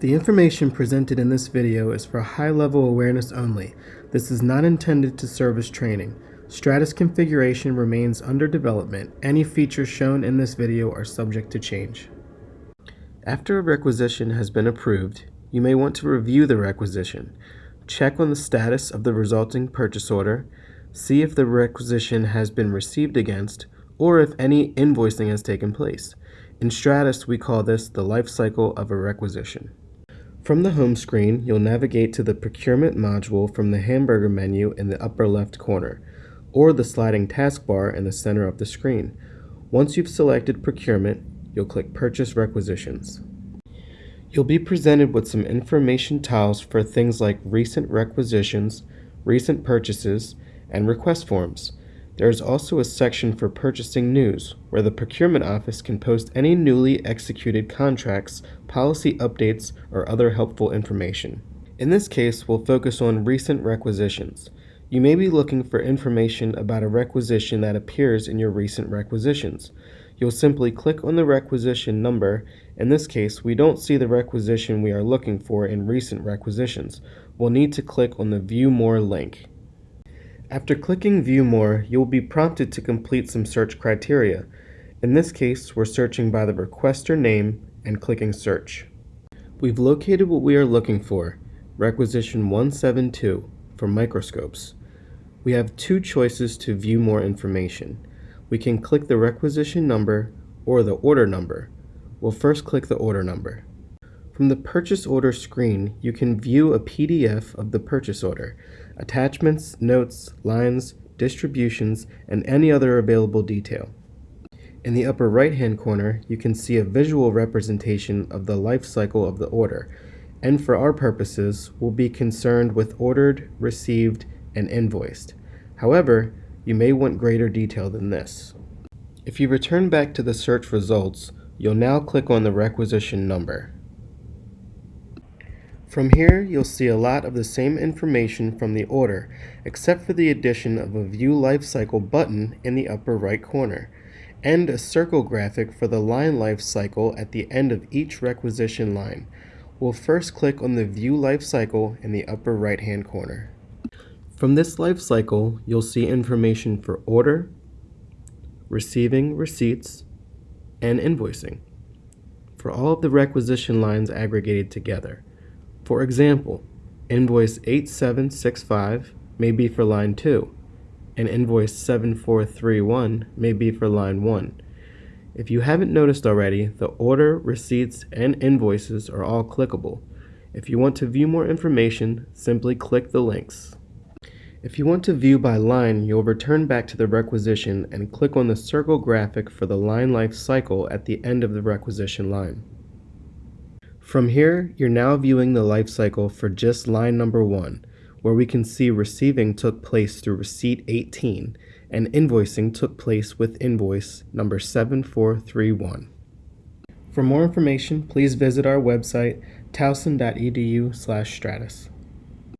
The information presented in this video is for high-level awareness only. This is not intended to serve as training. Stratus configuration remains under development. Any features shown in this video are subject to change. After a requisition has been approved, you may want to review the requisition. Check on the status of the resulting purchase order, see if the requisition has been received against, or if any invoicing has taken place. In Stratus, we call this the life cycle of a requisition. From the home screen, you'll navigate to the Procurement module from the hamburger menu in the upper left corner, or the sliding taskbar in the center of the screen. Once you've selected Procurement, you'll click Purchase Requisitions. You'll be presented with some information tiles for things like recent requisitions, recent purchases, and request forms. There is also a section for purchasing news, where the procurement office can post any newly executed contracts, policy updates, or other helpful information. In this case, we'll focus on recent requisitions. You may be looking for information about a requisition that appears in your recent requisitions. You'll simply click on the requisition number. In this case, we don't see the requisition we are looking for in recent requisitions. We'll need to click on the View More link. After clicking View More, you will be prompted to complete some search criteria. In this case, we're searching by the requester name and clicking Search. We've located what we are looking for, Requisition 172, for microscopes. We have two choices to view more information. We can click the requisition number or the order number. We'll first click the order number. From the purchase order screen, you can view a PDF of the purchase order attachments, notes, lines, distributions, and any other available detail. In the upper right hand corner, you can see a visual representation of the life cycle of the order, and for our purposes, we'll be concerned with ordered, received, and invoiced. However, you may want greater detail than this. If you return back to the search results, you'll now click on the requisition number. From here, you'll see a lot of the same information from the order, except for the addition of a View Lifecycle button in the upper right corner, and a circle graphic for the line life cycle at the end of each requisition line. We'll first click on the View Lifecycle in the upper right hand corner. From this lifecycle, you'll see information for order, receiving receipts, and invoicing for all of the requisition lines aggregated together. For example, invoice 8765 may be for line 2, and invoice 7431 may be for line 1. If you haven't noticed already, the order, receipts, and invoices are all clickable. If you want to view more information, simply click the links. If you want to view by line, you'll return back to the requisition and click on the circle graphic for the line life cycle at the end of the requisition line. From here, you're now viewing the life cycle for just line number 1, where we can see receiving took place through receipt 18 and invoicing took place with invoice number 7431. For more information, please visit our website towson.edu/stratus.